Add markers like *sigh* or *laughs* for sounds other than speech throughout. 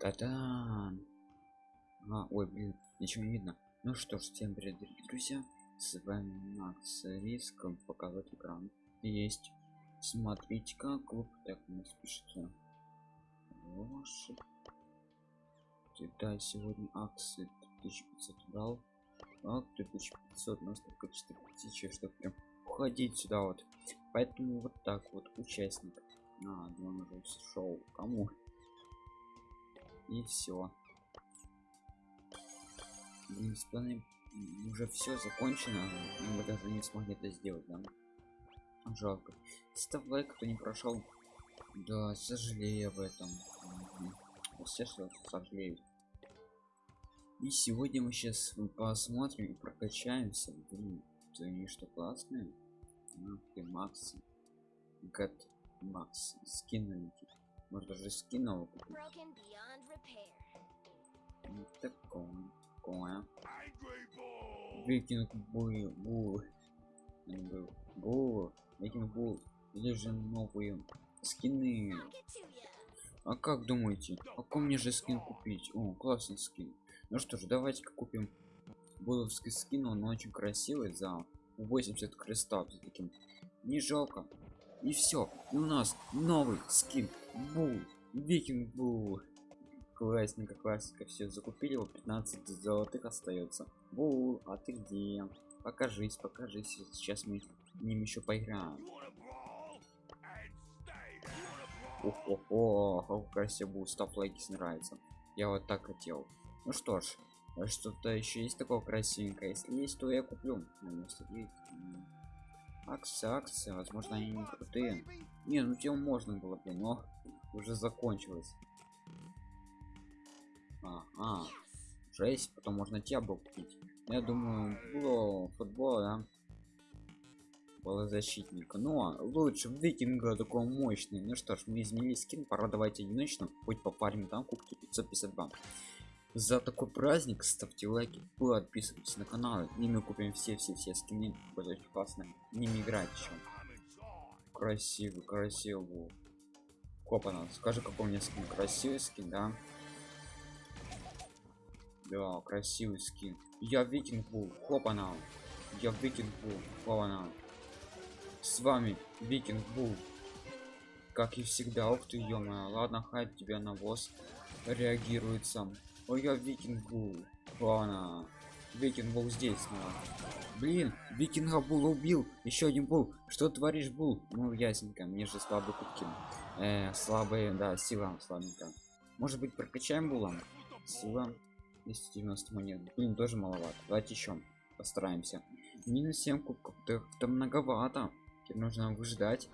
Та-да! А, ой, блин, ничего не видно. Ну что ж, всем привет, дорогие друзья. С вами Макс Риском показать экран. Есть. Смотрите, как клуб так нас пишется. Ваши. Да, сегодня акции 1500 брал. А 1500 у нас только 4000, чтобы прям уходить сюда вот. Поэтому вот так вот участник. А, он уже шоу. Кому? И все. Уже все закончено. Мы даже не смогли это сделать, да? Жалко. Ставь лайк, кто не прошел. Да, сожалею об этом. Все что сожалеют. И сегодня мы сейчас посмотрим и прокачаемся. Блин, они что классные. Ах ты, Макс. Гад Макс. Скин Может даже скинул купить. Такое. Такое. Викинг бул. Бул. Бул. Викинг бул. Или же новые скины. А как думаете, а какой мне же скин купить? О, классный скин. Ну что ж, давайте купим буловский скин, он очень красивый за 80 крестов за таким. Не жалко. И все. У нас новый скин. Бул. Викинг бул. Классненько, классика. Все закупили его 15 золотых остается. Бул, а ты где? Покажись, покажись. Сейчас мы ним еще поиграем. Ого, как красиво лайки, если нравится. Я вот так хотел. Ну что ж, что-то еще есть такого красивенькое. Если есть, то я куплю. Ну, акции, акции, возможно, они не крутые. Не, ну тем можно было бы, но уже закончилось. А, жесть, потом можно тебя был купить. Я думаю, было футбол, да? Было защитника. Но лучше викинга такого мощный. Ну что ж, мы изменили скин, пора давайте одиночно. Хоть попарим там кубки 552 за такой праздник ставьте лайки подписывайтесь на канал и мы купим все все все скины очень классно ними играть еще красивый красивый. Копана скажи какой у меня скин? Красивый скин да? Да красивый скин. Я викинг был хопана я викинг был хопана с вами викинг был как и всегда ух ты ё ладно хай тебя навоз реагирует сам Ой, я викинг был. Ладно. Викинг был здесь снова. Блин, викинга был убил. Еще один был. Что творишь, был? Ну, ясненько. Мне же слабые кубки. Э, слабые, да, сила слабенько. Может быть, прокачаем булом? Сила 290 монет. Блин, тоже маловато. Давайте еще постараемся. Минус 7 кубков. Это, это многовато. Теперь нужно выждать.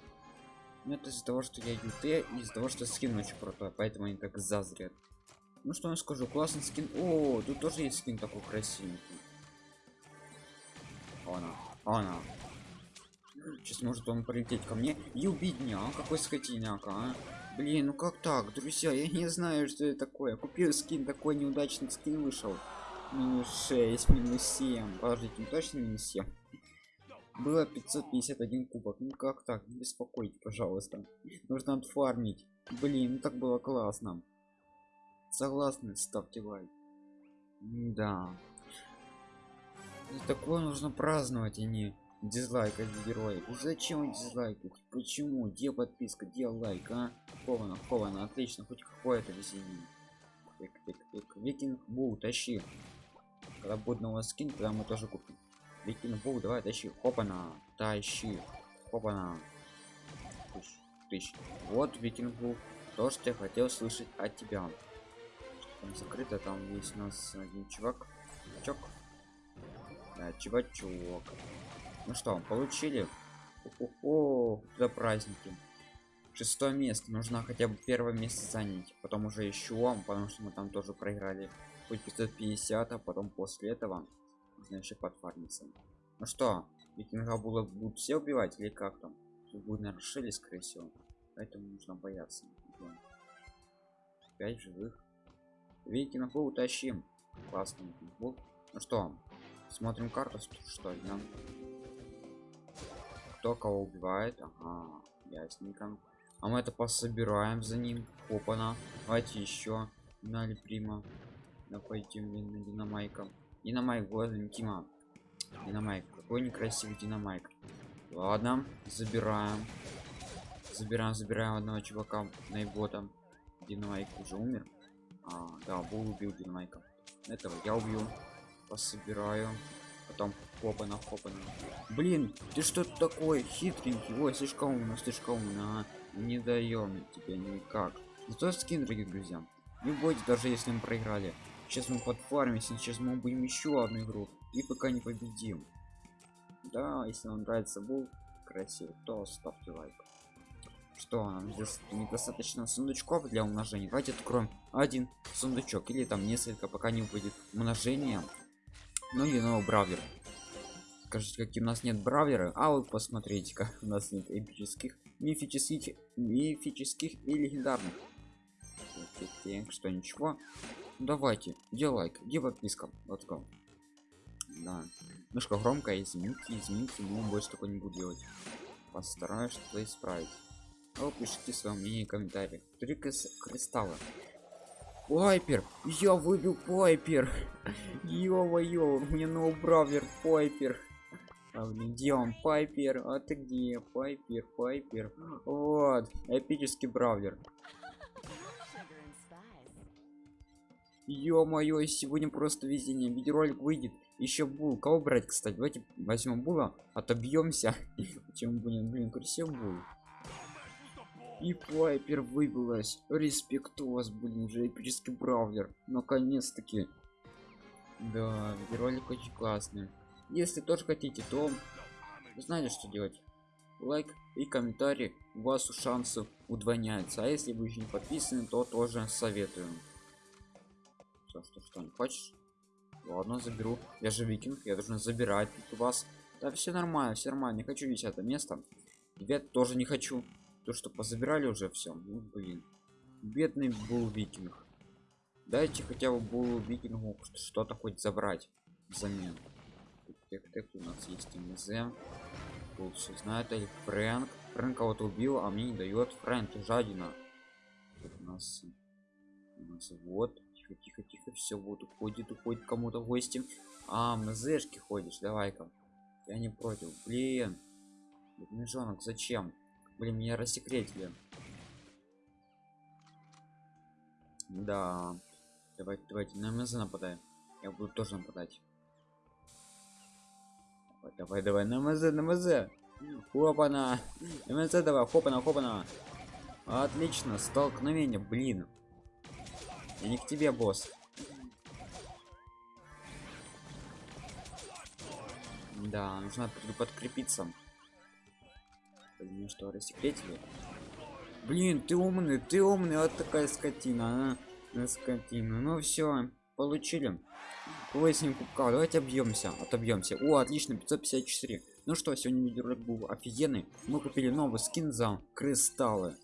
Ну, это из-за того, что я ют, из-за того, что скин очень крутой, поэтому они так зазрят ну что я скажу классный скин. О тут тоже есть скин такой красивый. Она она. Сейчас может он полететь ко мне. И убить меня какой скотиняка а? блин ну как так друзья? Я не знаю что это такое. Купил скин такой неудачный скин вышел. Минус 6 минус 7 подождите точно минус 7 было 551 кубок. Ну как так? Не беспокойтесь пожалуйста. Нужно отфармить. Блин ну так было классно согласны ставьте лайк. Да такое нужно праздновать а не дизлайкать героев зачем дизлайк почему? Где подписка? Где лайк а? Ковано ковано отлично хоть какое-то весеннее викинг бу тащи. Когда будет новый скин тогда мы тоже купим. Викинг бу давай тащи. Хопана тащи. Хопана. Тысяч, тысяч. вот викинг бу. То что я хотел слышать от тебя там закрыто там есть у нас один чувак чувак да, чувачок. Ну что получили? О за праздники. Шестое место. Нужно хотя бы первое место занять потом уже еще потому что мы там тоже проиграли. Хоть 550 а потом после этого нужно еще подфармиться ну что викинга было будут все убивать или как там? Тут будет наверное скорее всего. Поэтому нужно бояться. 5 живых Викинг утащим. Классный футбол. Ну что, смотрим карту, что ли? Кто кого убивает? Ага, ясненько. А мы это пособираем за ним. Опана. Давайте еще. Нали Прима. Да пойдем на динамайка. Динамайк, возле Тима. Динамайк. Какой некрасивый динамайк. Ладно, забираем. Забираем, забираем одного чувака на его там. Динамайк уже умер. А, да, Бул убил Динамайка. Этого я убью. Пособираю. Потом хопана, хопана. Блин, ты что такой хитренький? Ой, слишком умно, слишком умно. А, не даем тебе никак. Зато скин, дорогие друзья. Не бойтесь, даже если мы проиграли. Сейчас мы подфармимся, сейчас мы будем еще одну игру. И пока не победим. Да, если вам нравится был красивый, то ставьте лайк. Что нам здесь недостаточно сундучков для умножения? Давайте откроем один сундучок или там несколько, пока не выпадет умножение. Ну или новый бравлер. Скажите, какие у нас нет бравлера? А вот посмотрите-ка, у нас нет эпических, мифических, мифических и легендарных. Что ничего? Давайте, где лайк, где подписка? Go. Да. Немножко громко, извините, извините, но больше такое не буду делать. Постараюсь что-то исправить. А вы пишите свое мнение в комментариях. Три кристалла. Пайпер! Я выбил Пайпер! *laughs* Ё-моё, мне новый бравлер Пайпер! А, где он? Пайпер? А ты где? Пайпер, Пайпер. Вот, эпический бравлер. Ё-моё, сегодня просто везение. Видеоролик выйдет. Еще бул. Кого брать, кстати? Давайте возьмем була, отобьемся. *laughs* Чем будем, блин, красив бул. И Пайпер выбилась. Респект у вас, блин, уже эпический бравлер. Наконец-таки. Да, ролик очень классный. Если тоже хотите, то знаете, что делать. Лайк и комментарий. У вас шансы удвояются. А если вы еще не подписаны, то тоже советую. Что, что, что, не хочешь? Ладно, заберу. Я же викинг, я должен забирать у вас. Да, все нормально, все нормально. Не хочу висеть это место. Ребят, тоже не хочу. То, что позабирали уже все. Ну, блин. Бедный был викинг. Дайте хотя бы был викингу что-то хоть забрать взамен. Так, так, у нас есть МЗ. Все знает, или Фрэнк. Фрэнк кого-то убил, а мне не дает. Фрэнк, жадина. Тут у нас, у нас вот. Тихо, тихо, тихо. Все, вот уходит, уходит кому-то гости. А, МЗшки ходишь, давай-ка. Я не против. Блин. Медвежонок, зачем? Блин, меня рассекретили. Да. Давайте, давайте, на МЗ нападаем. Я буду тоже нападать. Давай, давай, на МЗ, на МЗ. Хопана. МЗ давай, хопана, хопана. Отлично, столкновение, блин. Я не к тебе, босс. Да, нужно подкрепиться. Блин, что, рассекретили? Блин, ты умный, ты умный, вот такая скотина, а? Скотина. Ну все, получили. 8 кубка. Давайте объемся, отобьемся. О, отлично, 554. Ну что, сегодня видеоролик был офигенный. Мы купили новый скин за кристаллы.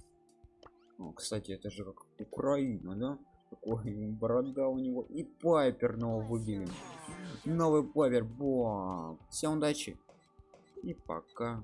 О, кстати, это же как Украина, да? Такой борода у него. И пайпер нового выбили. Новый пайпер. Бо. Всем удачи. И пока.